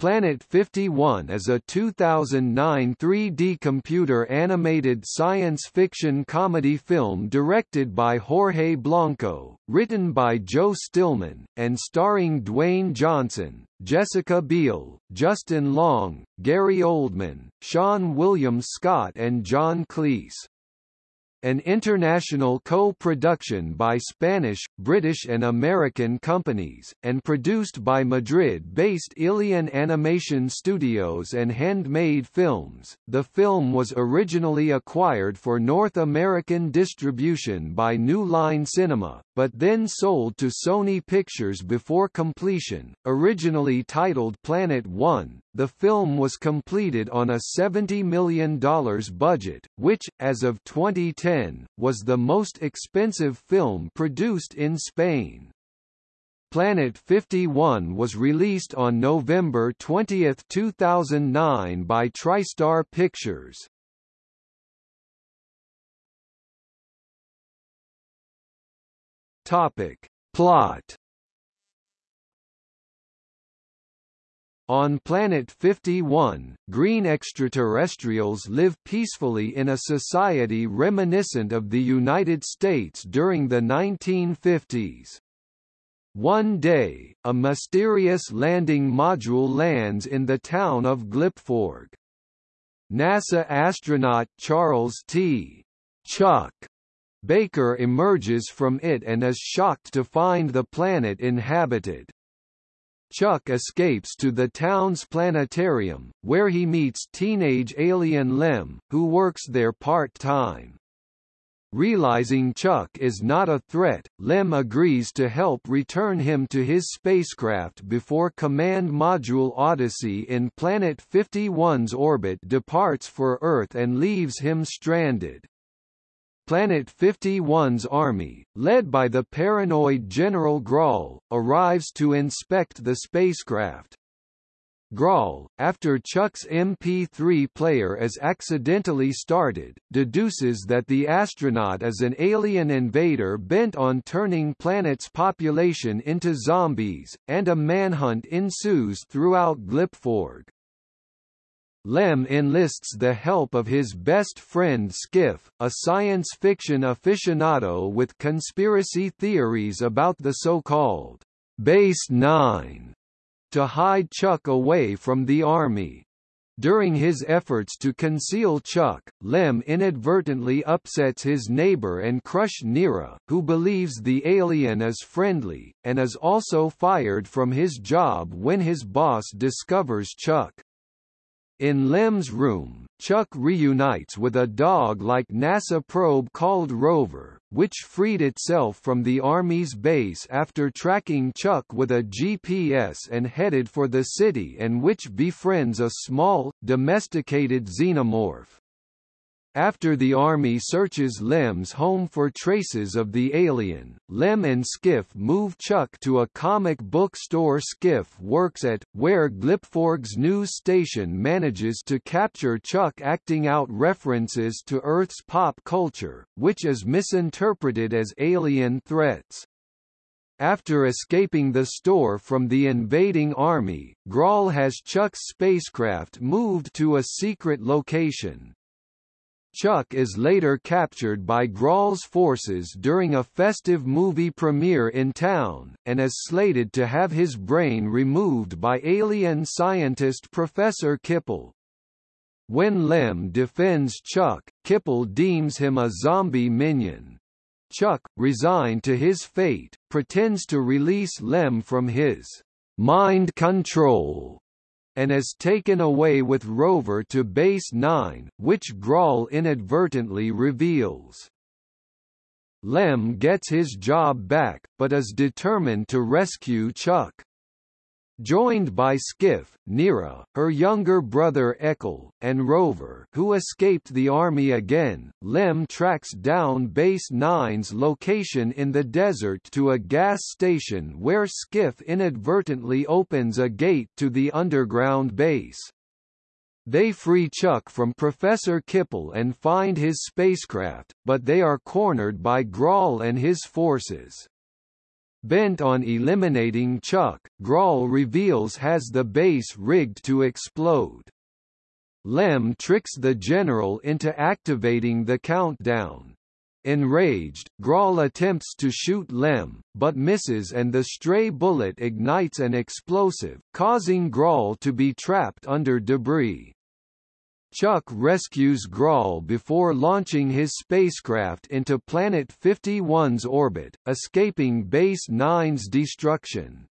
Planet 51 is a 2009 3D computer animated science fiction comedy film directed by Jorge Blanco, written by Joe Stillman, and starring Dwayne Johnson, Jessica Biel, Justin Long, Gary Oldman, Seann William Scott and John Cleese an international co-production by Spanish, British and American companies, and produced by Madrid-based Ilion Animation Studios and Handmade Films. The film was originally acquired for North American distribution by New Line Cinema, but then sold to Sony Pictures before completion. Originally titled Planet One, the film was completed on a $70 million budget, which, as of 2010, was the most expensive film produced in Spain. Planet 51 was released on November 20, 2009 by TriStar Pictures. Topic. Plot On Planet 51, green extraterrestrials live peacefully in a society reminiscent of the United States during the 1950s. One day, a mysterious landing module lands in the town of Glipforg. NASA astronaut Charles T. Chuck Baker emerges from it and is shocked to find the planet inhabited. Chuck escapes to the town's planetarium, where he meets teenage alien Lem, who works there part-time. Realizing Chuck is not a threat, Lem agrees to help return him to his spacecraft before Command Module Odyssey in Planet 51's orbit departs for Earth and leaves him stranded. Planet 51's army, led by the paranoid General Grawl, arrives to inspect the spacecraft. Grawl, after Chuck's MP3 player is accidentally started, deduces that the astronaut is an alien invader bent on turning planet's population into zombies, and a manhunt ensues throughout Glipforg. Lem enlists the help of his best friend Skiff, a science fiction aficionado with conspiracy theories about the so-called Base 9, to hide Chuck away from the army. During his efforts to conceal Chuck, Lem inadvertently upsets his neighbor and crush Neera, who believes the alien is friendly, and is also fired from his job when his boss discovers Chuck. In Lem's room, Chuck reunites with a dog-like NASA probe called Rover, which freed itself from the Army's base after tracking Chuck with a GPS and headed for the city and which befriends a small, domesticated xenomorph. After the army searches Lem's home for traces of the alien, Lem and Skiff move Chuck to a comic book store Skiff works at, where Glipforg's news station manages to capture Chuck acting out references to Earth's pop culture, which is misinterpreted as alien threats. After escaping the store from the invading army, Grawl has Chuck's spacecraft moved to a secret location, Chuck is later captured by Grawl's forces during a festive movie premiere in town, and is slated to have his brain removed by alien scientist Professor Kipple. When Lem defends Chuck, Kipple deems him a zombie minion. Chuck, resigned to his fate, pretends to release Lem from his mind control and is taken away with Rover to Base 9, which Grawl inadvertently reveals. Lem gets his job back, but is determined to rescue Chuck. Joined by Skiff, Neera, her younger brother Ekel, and Rover who escaped the army again, Lem tracks down Base 9's location in the desert to a gas station where Skiff inadvertently opens a gate to the underground base. They free Chuck from Professor Kipple and find his spacecraft, but they are cornered by Grawl and his forces. Bent on eliminating Chuck, Grawl reveals has the base rigged to explode. Lem tricks the general into activating the countdown. Enraged, Grawl attempts to shoot Lem, but misses and the stray bullet ignites an explosive, causing Grawl to be trapped under debris. Chuck rescues Grawl before launching his spacecraft into Planet 51's orbit, escaping Base 9's destruction.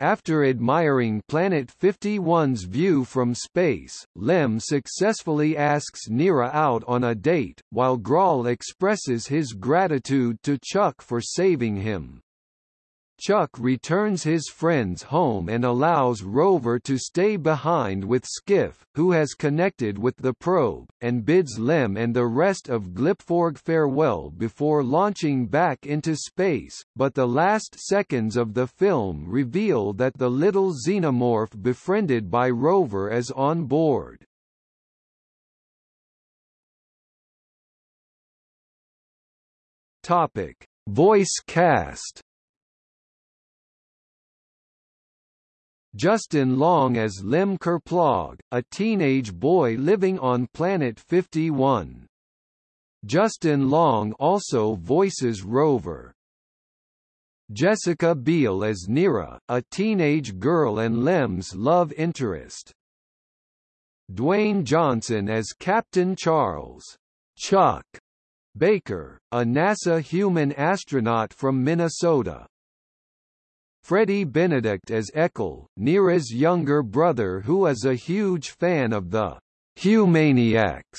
After admiring Planet 51's view from space, Lem successfully asks Neera out on a date, while Grawl expresses his gratitude to Chuck for saving him. Chuck returns his friends home and allows Rover to stay behind with Skiff, who has connected with the probe, and bids Lem and the rest of Glipforg farewell before launching back into space, but the last seconds of the film reveal that the little xenomorph befriended by Rover is on board. Topic: Voice cast Justin Long as Lem Kerplog, a teenage boy living on Planet 51. Justin Long also voices Rover. Jessica Biel as Neera, a teenage girl and Lem's love interest. Dwayne Johnson as Captain Charles Chuck Baker, a NASA human astronaut from Minnesota. Freddie Benedict as Eckel, Neera's younger brother who is a huge fan of the Humaniacs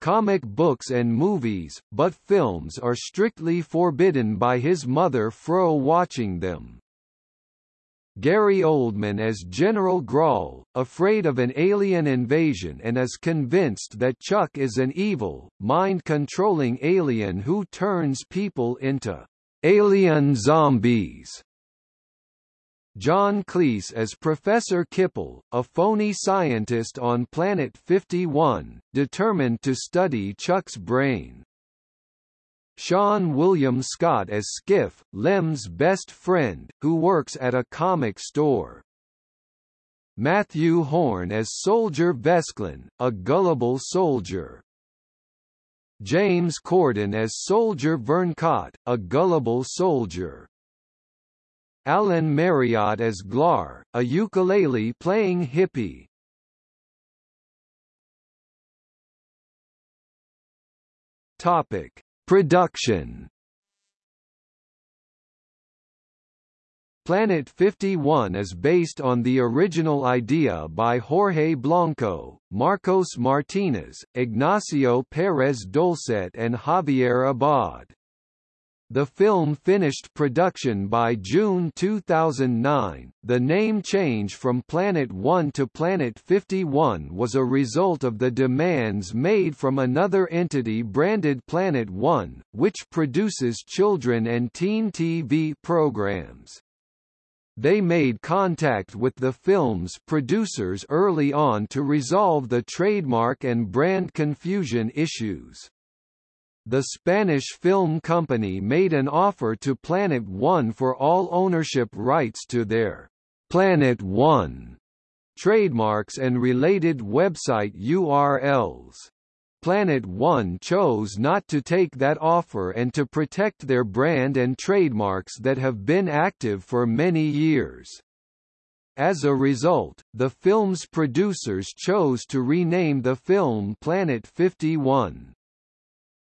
comic books and movies, but films are strictly forbidden by his mother Fro watching them. Gary Oldman as General Grawl, afraid of an alien invasion and is convinced that Chuck is an evil, mind-controlling alien who turns people into alien zombies. John Cleese as Professor Kipple, a phony scientist on Planet 51, determined to study Chuck's brain. Seann William Scott as Skiff, Lem's best friend, who works at a comic store. Matthew Horn as Soldier Vesklin, a gullible soldier. James Corden as Soldier Verncott, a gullible soldier. Alan Marriott as Glar, a ukulele-playing hippie. Topic: Production. Planet 51 is based on the original idea by Jorge Blanco, Marcos Martinez, Ignacio Perez Dolcet and Javier Abad. The film finished production by June 2009. The name change from Planet 1 to Planet 51 was a result of the demands made from another entity branded Planet 1, which produces children and teen TV programs. They made contact with the film's producers early on to resolve the trademark and brand confusion issues the Spanish film company made an offer to Planet One for all ownership rights to their Planet One trademarks and related website URLs. Planet One chose not to take that offer and to protect their brand and trademarks that have been active for many years. As a result, the film's producers chose to rename the film Planet 51.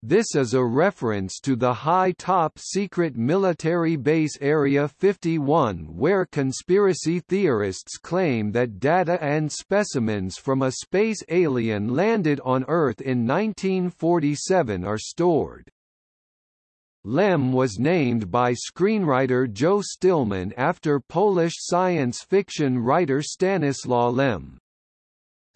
This is a reference to the high top-secret military base Area 51 where conspiracy theorists claim that data and specimens from a space alien landed on Earth in 1947 are stored. Lem was named by screenwriter Joe Stillman after Polish science fiction writer Stanislaw Lem.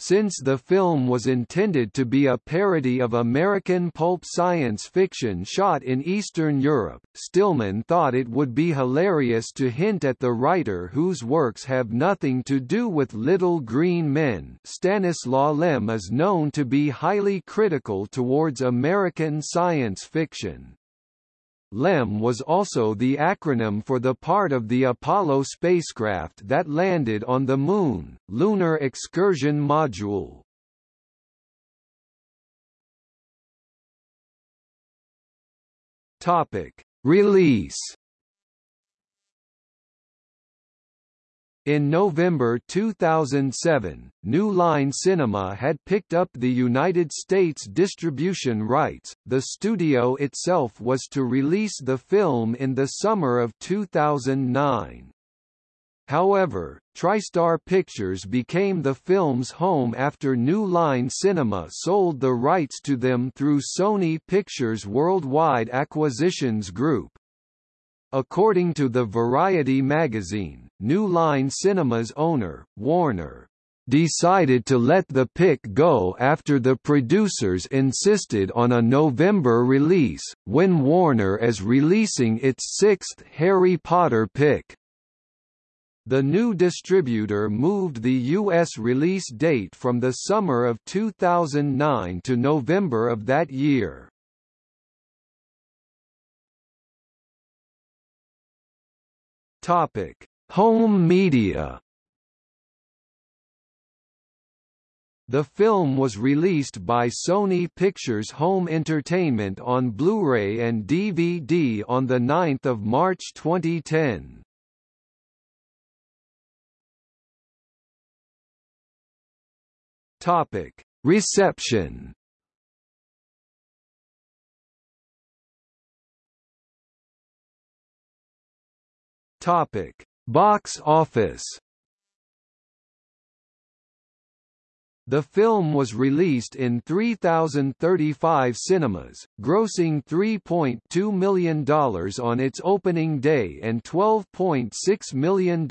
Since the film was intended to be a parody of American pulp science fiction shot in Eastern Europe, Stillman thought it would be hilarious to hint at the writer whose works have nothing to do with Little Green Men Stanislaw Lem is known to be highly critical towards American science fiction. LEM was also the acronym for the part of the Apollo spacecraft that landed on the Moon, Lunar Excursion Module. Topic: Release In November 2007, New Line Cinema had picked up the United States distribution rights. The studio itself was to release the film in the summer of 2009. However, TriStar Pictures became the film's home after New Line Cinema sold the rights to them through Sony Pictures Worldwide Acquisitions Group. According to the Variety magazine, New Line Cinema's owner, Warner, decided to let the pick go after the producers insisted on a November release, when Warner is releasing its sixth Harry Potter pick. The new distributor moved the U.S. release date from the summer of 2009 to November of that year. Topic: Home media. The film was released by Sony Pictures Home Entertainment on Blu-ray and DVD on 9 March 2010. Topic: Reception. Topic: Box office. The film was released in 3,035 cinemas, grossing $3.2 million on its opening day and $12.6 million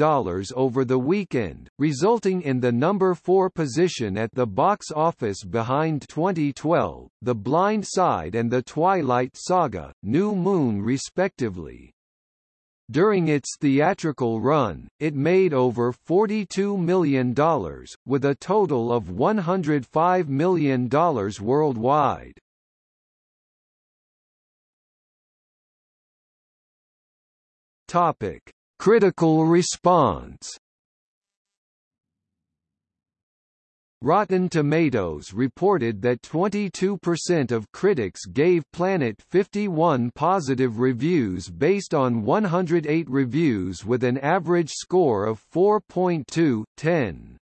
over the weekend, resulting in the number 4 position at the box office behind 2012, The Blind Side and The Twilight Saga, New Moon respectively. During its theatrical run, it made over $42 million, with a total of $105 million worldwide. Topic: Critical response Rotten Tomatoes reported that 22% of critics gave Planet 51 positive reviews based on 108 reviews with an average score of 4.2/10.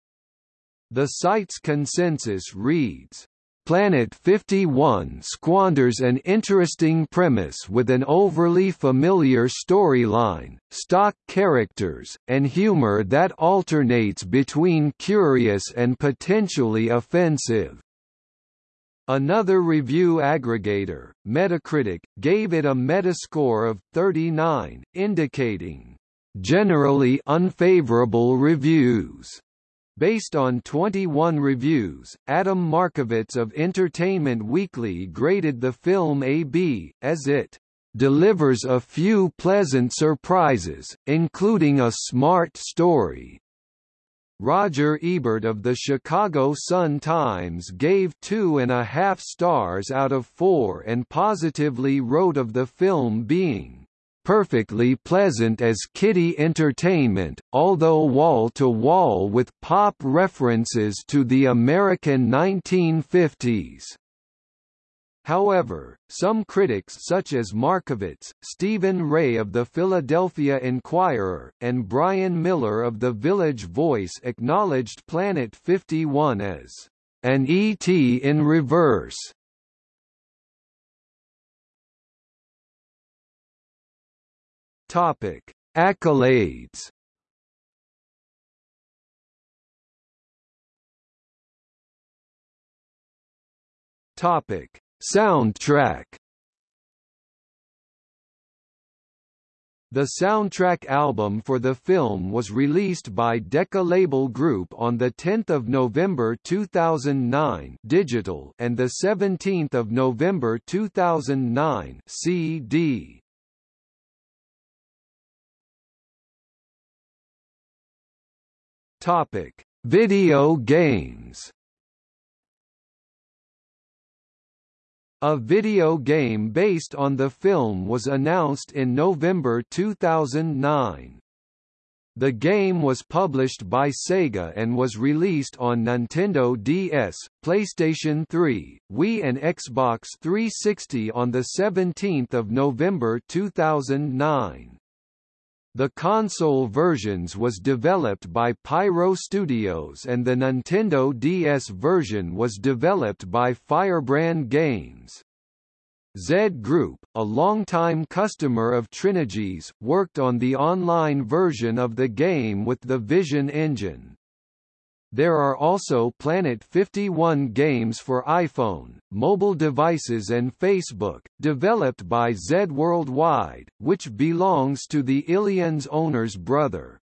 The site's consensus reads, Planet 51 squanders an interesting premise with an overly familiar storyline, stock characters, and humor that alternates between curious and potentially offensive. Another review aggregator, Metacritic, gave it a metascore of 39, indicating generally unfavorable reviews. Based on 21 reviews, Adam Markovitz of Entertainment Weekly graded the film AB, as it delivers a few pleasant surprises, including a smart story. Roger Ebert of the Chicago Sun-Times gave two and a half stars out of four and positively wrote of the film being perfectly pleasant as kiddie entertainment, although wall-to-wall -wall with pop references to the American 1950s. However, some critics such as Markovitz, Steven Rea of the Philadelphia Inquirer, and Brian Miller of The Village Voice acknowledged Planet 51 as an ET in reverse, Topic: Accolades. Topic: Soundtrack. The soundtrack album for the film was released by Decca Label Group on 10 November 2009 digital and 17 November 2009 CD. Topic: Video games. A video game based on the film was announced in November 2009. The game was published by Sega and was released on Nintendo DS, PlayStation 3, Wii and Xbox 360 on 17 November 2009. The console versions was developed by Pyro Studios and the Nintendo DS version was developed by Firebrand Games. Z Group, a longtime customer of Trinigy's, worked on the online version of the game with the Vision engine. There are also Planet 51 games for iPhone, mobile devices and Facebook, developed by Z Worldwide, which belongs to the Aliens owner's brother.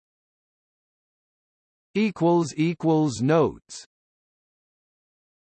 Notes